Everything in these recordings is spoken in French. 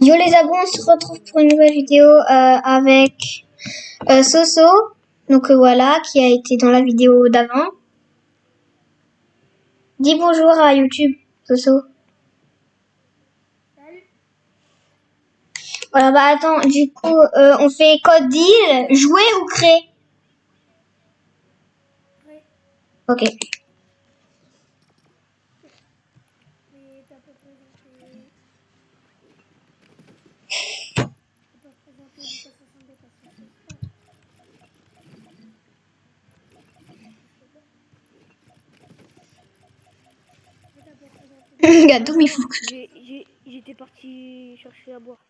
Yo les abos, on se retrouve pour une nouvelle vidéo euh, avec euh, Soso. Donc euh, voilà, qui a été dans la vidéo d'avant. Dis bonjour à YouTube, Soso. Salut. Voilà, bah attends, du coup, euh, on fait code deal, jouer ou créer. Ok. Mais t'as pas présenté. T'as pas présenté Lucas 62 parce que c'est pas. Mais t'as pas Gâteau, il faut que... J'étais parti chercher à boire.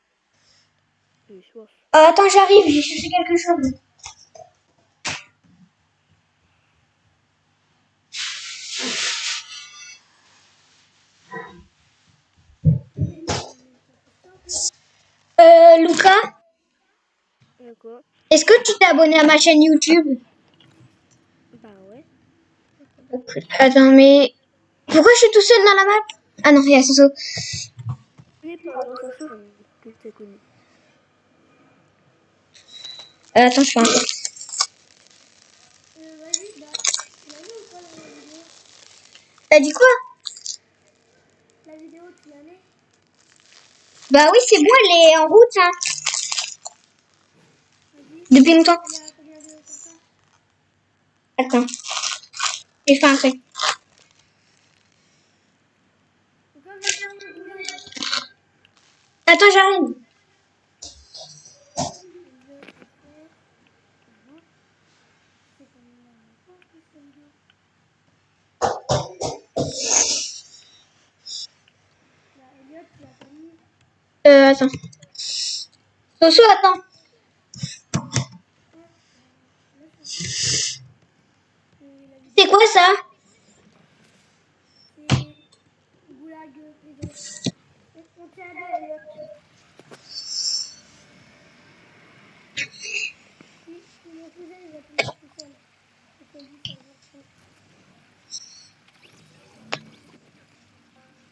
Euh, attends, j'arrive, j'ai cherché quelque chose. Euh, Lucas, Euh, est-ce que tu t'es abonné à ma chaîne YouTube? Bah ouais. Attends, mais... Pourquoi je suis tout seul dans la map? Ah non, il y a Soso. Euh, attends, je fais un peu. Euh, vas-y, bah. Tu l'as vu ou pas la vidéo T'as dit quoi? La vidéo, tu l'as Bah oui, c'est bon, elle est en route, hein. Depuis longtemps. Attends. J'ai fait un truc. Donc, comme je vais faire le boulot, Attends, j'arrive. c'est quand même la même chose, cette vidéo. Là, Elliot, tu l'as pas mis. Euh, attends. Soso, attends. C'est quoi ça?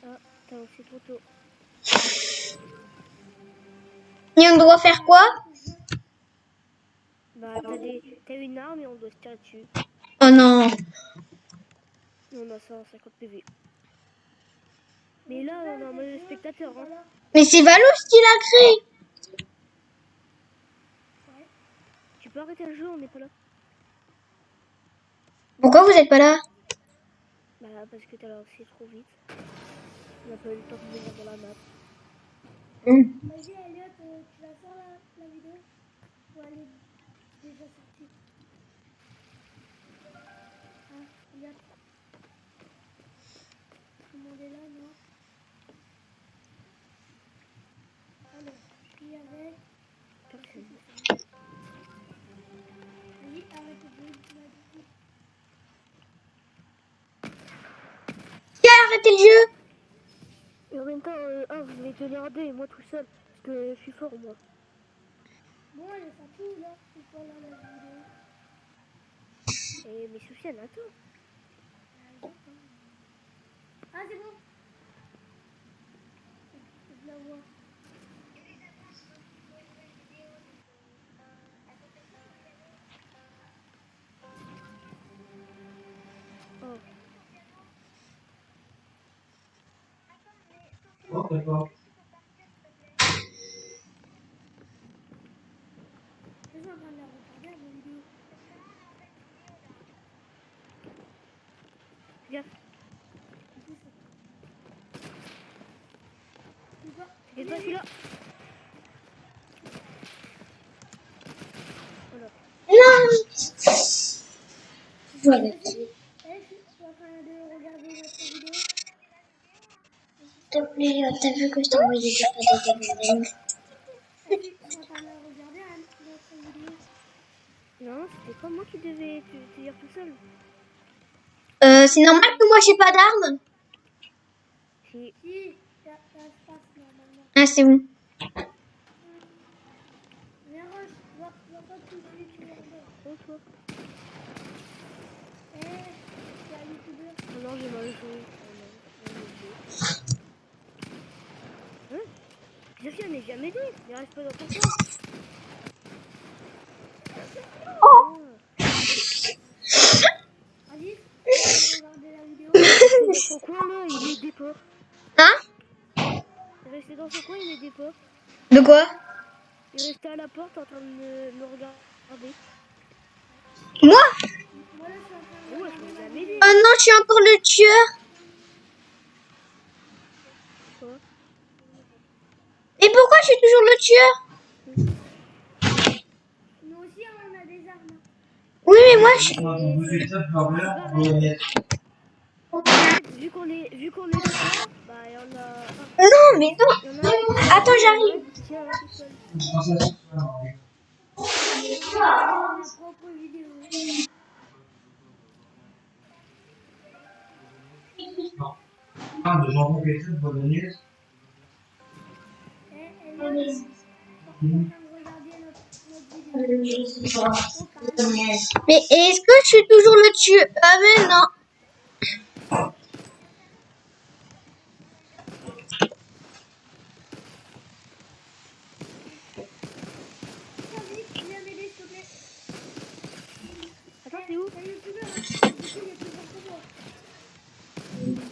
Ah, t'as aussi trop tôt. Et on doit faire quoi Bah t'as une arme et on doit se tirer dessus. Oh non. On a 150 PV. Mais là on a un mode spectateur. Hein. Mais c'est Valos qui l'a créé. Tu peux arrêter le jeu, on n'est pas là. Pourquoi vous êtes pas là? Bah parce que t'as lancé trop vite. On n'a pas eu le temps de venir dans la map. Hmm. Vas-y, Elliot, euh, tu la sors la, la vidéo Ou elle est déjà sortie Hein, Le jeu Et en même temps, euh, un, vous venez tenir à deux et moi tout seul. Parce que je suis fort moi. Bon, elle est sortie, là. C'est quoi, là, la vidéo Et mais Soufiane, attends. Tu vois et toi celui-là. Voilà. Non. Voilà. Eh, je suis en train de regarder notre vidéo. Te plaît, t'as vu que je t'ai envoyé des photos de je suis en train de la regarder, hein, notre vidéo. Non, c'était pas moi qui devais te, dire tout seul. Euh, c'est normal que moi j'ai pas d'armes Si, Si, ça, ça se passe normalement. Ah, c'est bon. Pas oh. Eh. Oh non, j'ai mal joué. Hein Sofiane n'est jamais dit. Il reste pas dans ton coin. Oh Alice, regardez la vidéo. Il est dans son coin là, il est dépôt. Hein Il est resté dans son coin, il est dépôt. De quoi Il est resté à la porte en train de me, me regarder. Moi. Oh non, je suis encore le tueur. Quoi Et pourquoi je suis toujours le tueur Nous aussi, on a des armes. Oui, mais moi, je... Vu qu'on est, vu qu'on est bah il y en a. Non, mais non. Attends, j'arrive. Ah, de jambon pétri Mais est-ce que je suis toujours le tueur? Ah, mais non. Tiens, vite, viens m'aider, s'il te plaît. Attends, t'es où Un youtubeur, hein. Du coup, il est plus fort que moi.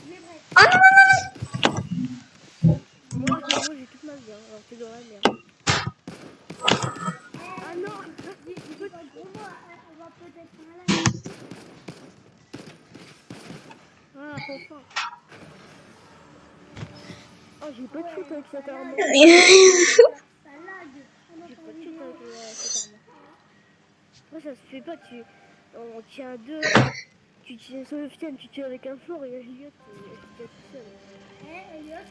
Mais bref. Oh non, non, non, non. Moi, moi j'ai toute ma vie, hein, alors t'es dans la merde. Ah non Dis- dis-toi, pour moi, on va peut-être faire un live. Ah, enfin Oh, j'ai pas de shoot avec cette arme. Ça lag. On J'ai pas de shoot avec cette arme. Moi, ça se fait pas, tu... On tient deux... Tu tiens sur le fienne, tu tiens avec un fort et Elliot, tout seul. Elliot,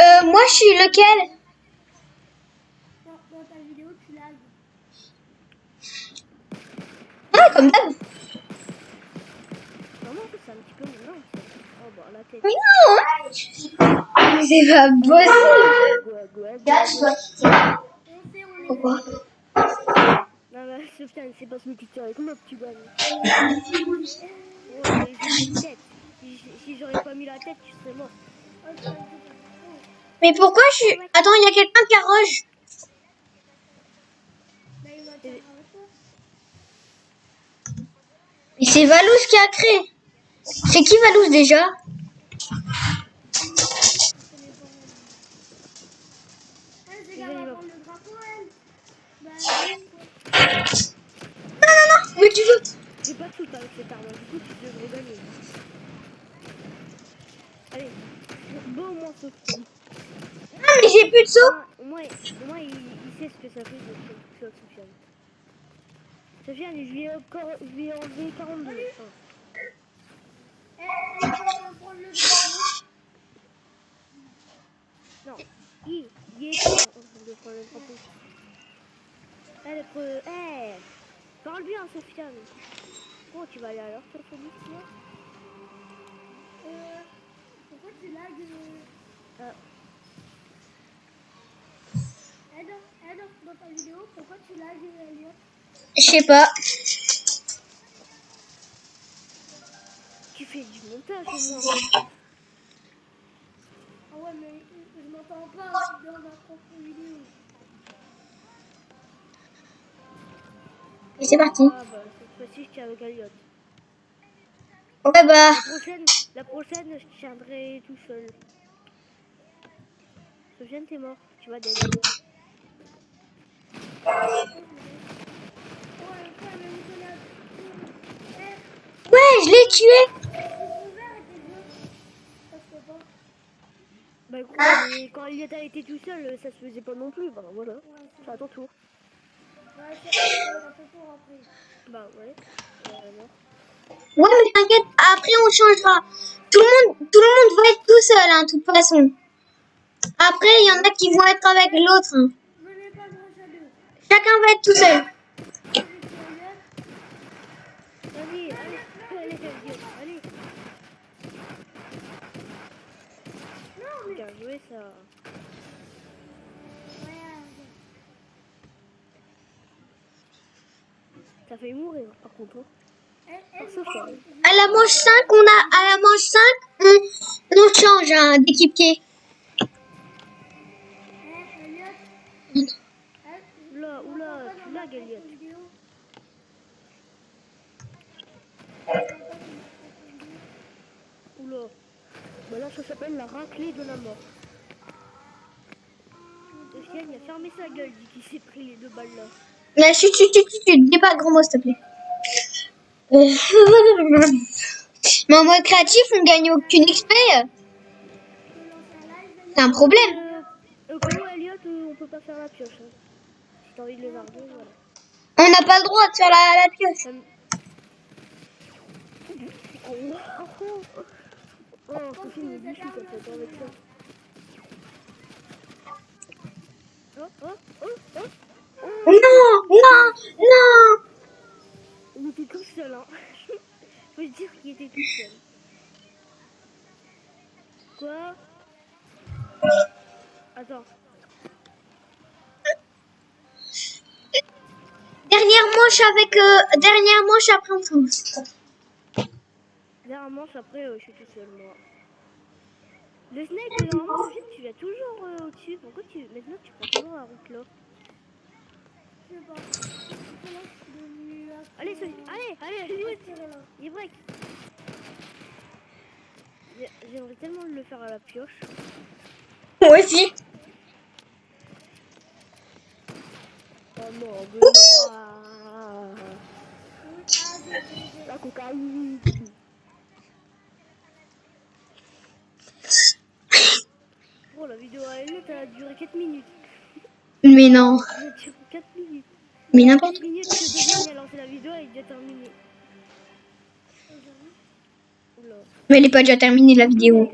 Euh, moi, je suis lequel? Dans, dans ta vidéo, tu lags. Ah, comme d'hab. C'est un petit peu ça. Oh, bah, la tête. Mais non. hein. C'est pas possible. On sait, on est Pourquoi Non, mais Sofiane, c'est parce que tu tires avec moi une tête. Si, j'aurais pas mis la tête, tu serais mort. Pas-. Mais pourquoi je suis... Attends, il y a quelqu'un qui arroge. Bah. Mais c'est Valous qui a créé. C'est qui Valous déjà? Non, non, non. Mais tu veux... J'ai pas shoot avec cette arme, du coup tu devrais gagner. Allez, bon au moins Sofiane. Non, mais j'ai plus de saut. Ah, Au moins, au moins il, il sait ce que ça fait de shot Sofiane. Sofiane, je lui ai, encore, je lui ai enlevé 42. Enfin, Eh, elle va le non, il, il est prendre le. Elle est. Eh bien tu vas aller à l'heure sur toi Euh, pourquoi tu euh... Eh, dans, ta vidéo, pourquoi tu lags, Elliot Je sais pas. Fais du montage au moins. Ah ouais, mais je, je m'entends pas dans ma propre vidéo. Et c'est parti. Ah bah, cette fois-ci, je tiens avec Elliot. Ouais, bah... La prochaine, la prochaine, je tiendrai tout seul. Sofiane, t'es mort. Tu vas. Eh, Ouais, je l'ai tué. ils sont verts et tes yeux. Ça se fait pas. Écoute, mais quand a été tout seul, ça se faisait pas non plus. Bah voilà. C'est à ton tour. ouais. Bah ouais. Euh. Ouais, mais t'inquiète, après on changera. Tout le monde, tout le monde va être tout seul, hein, de toute façon. Après, il y en a qui vont être avec l'autre. hein. Chacun va être tout seul. Allez, allez, allez. Bien joué ça. Fait mourir par contre. Hein. À la manche 5, on a à la manche 5, on, on change hein, d'équipier. Oula, oula, tu lags, ça s'appelle la raclée de la mort. Sofiane, il a fermé sa gueule, dit qu'il s'est pris les deux balles là. Là, chut, chut, chut, chut, chut, dis pas de gros mots, s'il te plaît. Euh, Mais en mode créatif, on gagne aucune XP. C'est un problème. Euh, cas où, Elliot, euh, on peut pas faire la pioche. Hein. Si t'as envie de les larguer, voilà. On n'a pas le droit de faire la, la pioche. Ça me- Oh, oh, avec ça. Non, non, non. Il était tout seul, hein. Faut dire qu'il était tout seul. Quoi Attends. Dernière manche avec... euh, dernière manche après on fonce. Dernière manche, après, euh, je suis tout seul, moi. Le snake, normalement, Sophie, tu vas toujours euh, au-dessus. Pourquoi tu... Maintenant, tu prends toujours la route là Je sais pas. Allez, allez, allez, allez. Il break. J'ai- J'aimerais tellement le faire à la pioche. Moi aussi. Oh non, mais non. Ah. La cocaïne. Bon, la a duré 4 minutes. Mais non. Elle a duré 4 minutes. Mais n'importe 4 minutes que a lancé la vidéo, elle est déjà terminée. Mais elle est pas déjà terminée la vidéo.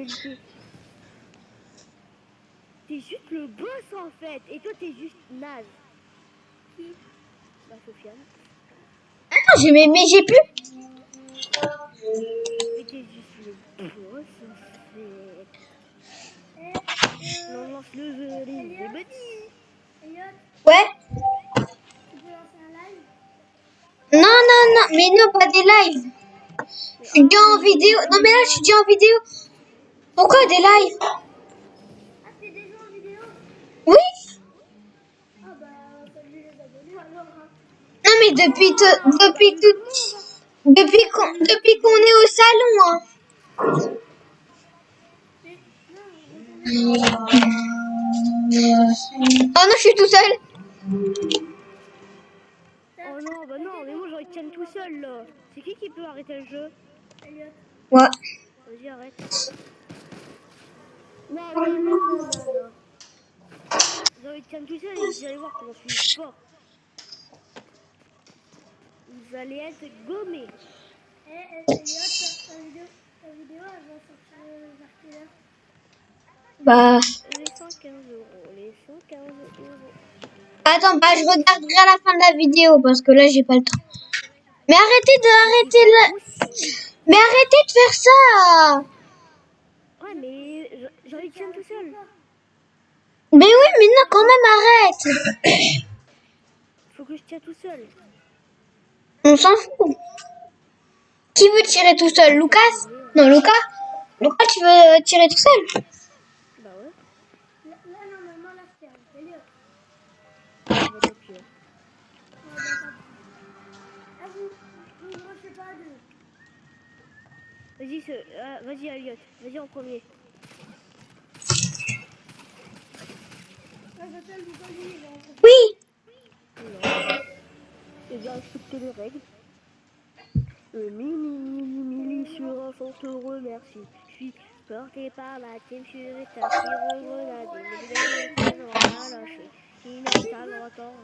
T'es juste le boss en fait, et toi t'es juste naze. Qui? Bah Sofiane. Attends, j'ai mais, mais j'ai plus. Mais t'es juste le boss en fait. Eh, euh, On lance le jeu, les les petits. Elliot, Ouais. tu peux lancer un live Non, non, non. Mais non, pas des lives. Je suis déjà en vidéo. Non, mais là, je suis déjà en vidéo. Pourquoi des lives en vidéo Oui. Non, mais depuis depuis tout, depuis qu'on, depuis qu'on est au salon, hein. Oh non, je suis tout seul. Mais moi tienne tout seul là. C'est qui qui peut arrêter le jeu. Ouais. Vas-y, arrête. Non, non, non, non, non, non. J'aurais tienne tout seul et vous allez voir comment je suis fort. Vous allez être gommés. Eh, eh, Elliot, ta, ta vidéo, ta vidéo, elle va sortir euh, vers quelle heure Bah. Les 115 euros, les 115 euros. Attends, bah, je regarderai à la fin de la vidéo parce que là, j'ai pas le temps. Mais arrêtez de arrêter le. Mais arrêtez de faire ça. Ouais, mais je- j'aurais tienne tout seul. Mais oui, mais non, quand même, arrête. Faut que je tienne tout seul. On s'en fout. Qui veut tirer tout seul? Lucas? Non, Lucas Lucas, tu veux tirer tout seul? Bah ouais, Là, normalement, là, ferme. Vous, vous ne rushez pas à deux. Vas-y, euh, vas-y, Elliot. Vas-y en premier. Oui. Non. J'ai bien respecté les règles. Le mini, mini, mini sur un remercie. Je suis porté par la team sur lâcher. Il n'a pas longtemps.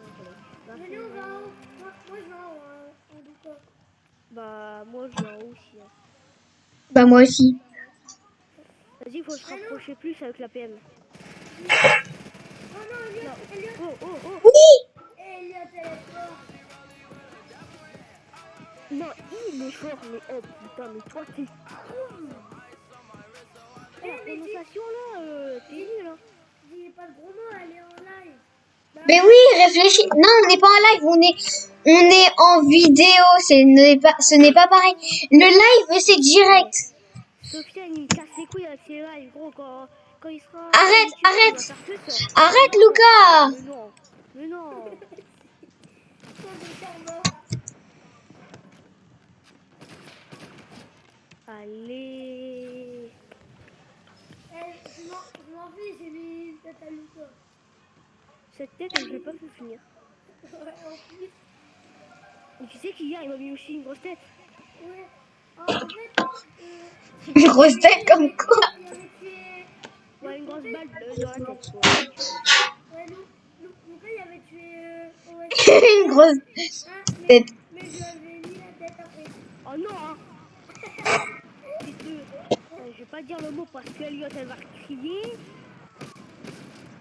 Venez, on va en haut. Moi, moi, je vais en haut. hein, en tout cas. Bah, moi je viens aussi. hein. Bah, moi aussi. Vas-y, faut se rapprocher plus avec la PM. Oh non, Elliot, Elliot. Oh, oh, oh. Oui. Elliot, elle est forte. Non, il est fort, mais oh putain, mais toi t'es con. Eh, la prononciation là, euh, t'es nul hein. Pas de gros mots, elle est en live. Mais oui, réfléchis. Non, on n'est pas en live, on est, on est en vidéo. C'est n'est pas, ce n'est pas pareil. Le live, c'est direct. Sofiane, il me casse les couilles avec ses lives, gros, quand, quand il sera... Arrête, arrête. Arrête, Lucas. Mais non, mais non. en or. Allez. Eh, je m'en fiche, j'ai mis une tête à loup. Cette tête, elle ne peut pas se finir. Ouais, en plus. Tu sais qu'hier, il m'a mis aussi une grosse tête. Ouais. En, fait, euh, Une grosse tête comme quoi. Ouais, une grosse balle de- dans la tête. Ouais, Lucas, il avait tué. Euh. Une grosse tête. mais je lui avais mis la tête après. Oh non hein euh, Je vais pas dire le mot parce qu'Eliott, elle va crier.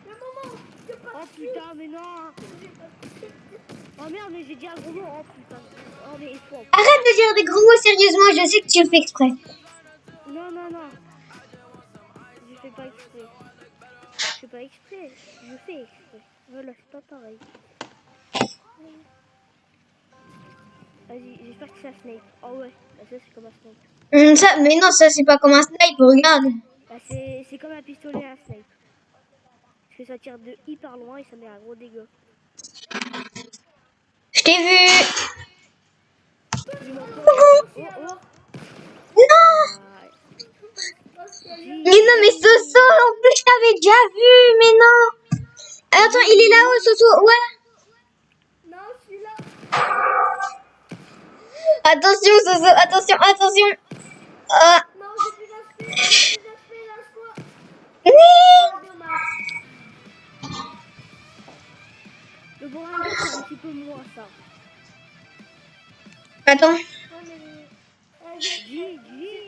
Le moment, je pas Oh putain, mais non Oh merde, mais j'ai dit un gros mot. Oh putain. Oh mais il faut. Arrête de dire des gros mots sérieusement, je sais que tu le fais exprès. Non, non, non. Je fais pas exprès. Je fais pas exprès. Je fais exprès. Voilà, c'est pas pareil. Vas-y, j'espère que c'est un Snape. Oh ouais, bah ça c'est comme un Snape. Hum, ça, mais non, ça c'est pas comme un snipe, regarde. Bah c'est comme un pistolet à un Snape. Parce que ça tire de hyper loin et ça met un gros dégât. Je t'ai vu. Coucou. Non Mais non, mais Soso, en plus je t'avais déjà vu, mais non. Attends, il est là-haut, Soso, ouais. Non. Attention, Soso, attention, attention. Ah, Non. Le Bornado, c'est un petit peu moins ça. Attends. Eh,